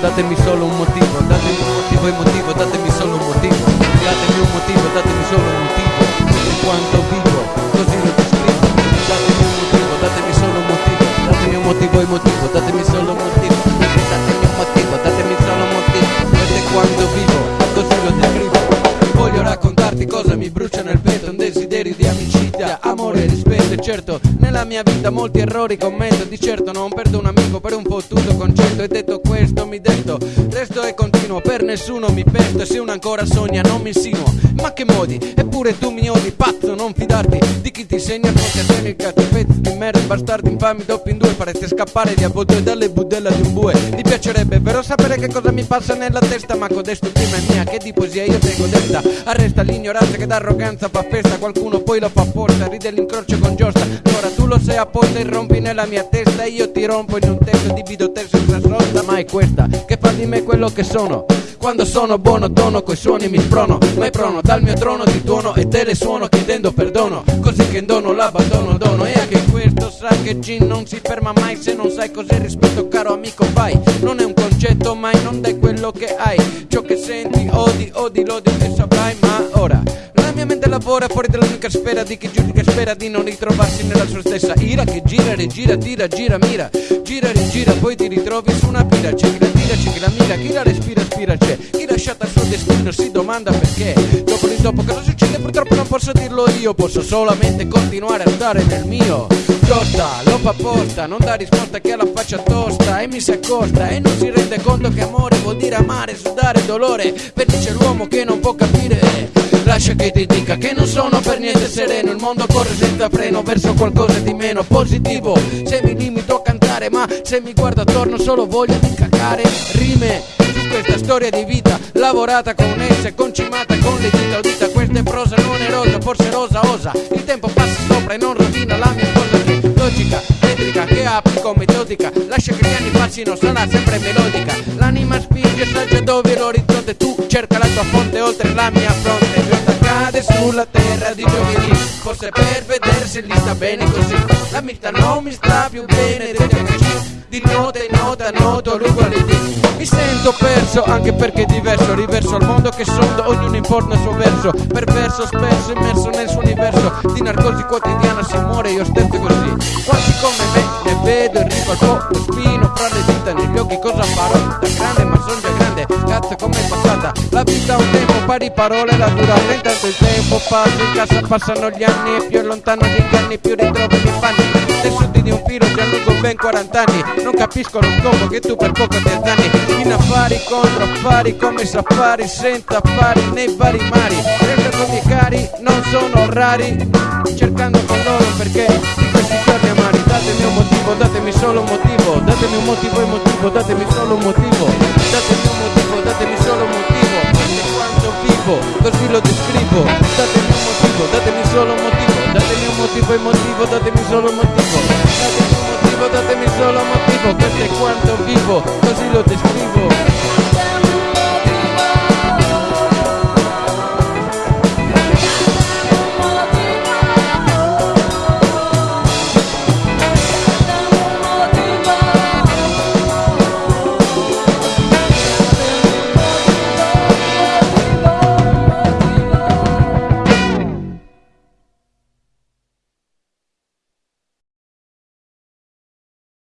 date mi solo un motivo, date mi motivo y motivo, date mi solo un motivo, date mi un motivo, date mi solo un motivo, en cuanto vivo, yo sí lo escribo, date mi un motivo, date mi solo un motivo, date mi un motivo y motivo, date mi solo un motivo. Amore rispetto, e certo, nella mia vita molti errori commetto, di certo non perdo un amico per un fottuto concetto, e detto questo mi detto, resto e continuo, per nessuno mi pesto, e se uno ancora sogna non mi insinuo, ma che modi, eppure tu mi odi, pazzo, non fidarti di chi ti segna come a te il cazzo, pezzi di merda, bastardi infami, doppi in due, farete scappare di avvoltoi dalle budella di un bue, mi piacerebbe vero sapere che cosa mi passa nella testa, ma codesto prima è mia, che di poesia io tengo detta, arresta l'ignoranza che d'arroganza fa festa, qualcuno poi lo fa apposta, ride l'incrocio con giostra, allora tu lo sei apposta e rompi nella mia testa, e io ti rompo in un testo, divido te senza sosta, ma è questa che fa di me quello che sono. Quando sono buono tono coi suoni mi sprono. Ma è prono dal mio trono di tuono e te le suono chiedendo perdono. Così che in dono l'abbandono dono. E anche questo sa che Gin non si ferma mai Se non sai cos'è rispetto caro amico. Vai Non è un concetto mai non dai quello che hai. Ciò che senti odi odi l'odio che saprai Ma ora mia mente lavora fuori dall'unica sfera di chi giudica spera di non ritrovarsi nella sua stessa ira che gira, rigira, tira, gira, mira, gira, rigira, poi ti ritrovi su una pira, c'è chi la tira, c'è chi la mira, chi la respira, spira, c'è. Chi lasciata al suo destino si domanda perché. Dopo di dopo cosa succede? Purtroppo non posso dirlo io, posso solamente continuare a stare nel mio. Tosta, lo fa apposta, non dà risposta che ha la faccia tosta. E mi si accosta e non si rende conto che amore vuol dire amare, sudare dolore, felice l'uomo che non può capire. Lascia che ti dica che non sono per niente sereno. Il mondo corre senza freno verso qualcosa di meno positivo. Se mi limito a cantare ma se mi guardo attorno solo voglia di cacare Rime su questa storia di vita Lavorata con esse, concimata con le dita Udita questa è prosa non è rosa, forse rosa osa. Il tempo passa sopra e non rovina la mia cosa che logica metrica che applico metodica Lascia che gli anni passino, sarà sempre melodica. L'anima spinge, saggia dove l'orizzonte Tu cerca la tua fonte oltre la mia fronte Giorno cade sulla terra di giovedì. Forse per vedere se gli sta bene così. La vita non mi sta più bene degli amici di nota in nota noto l'ugualità Mi sento perso anche perché diverso Riverso al mondo che sondo, ognuno importa il suo verso. Perverso spesso immerso nel suo universo. Di narcosi quotidiana si muore io stesso così. Quanti come me ne vedo in riva al po' spino fra le dita negli occhi pari parole la durata Intanto il tempo. Passa in casa passano gli anni E più lontano gli anni più ritrovo i miei panni Tessuti di un filo già lungo ben 40 anni non capisco lo scopo che tu per poco ti danni In affari contro affari come safari Senza affari nei vari mari. Renderlo miei cari non sono rari. Cercando con loro perché di questi giorni amari Datemi un motivo, datemi solo un motivo. Datemi un motivo e motivo, datemi solo un motivo. Datemi un motivo, datemi lo descrivo Datemi un motivo, datemi solo un motivo. Datemi un motivo e motivo, datemi solo un motivo. Datemi un motivo, datemi solo un motivo. Questo è quanto vivo, così lo descrivo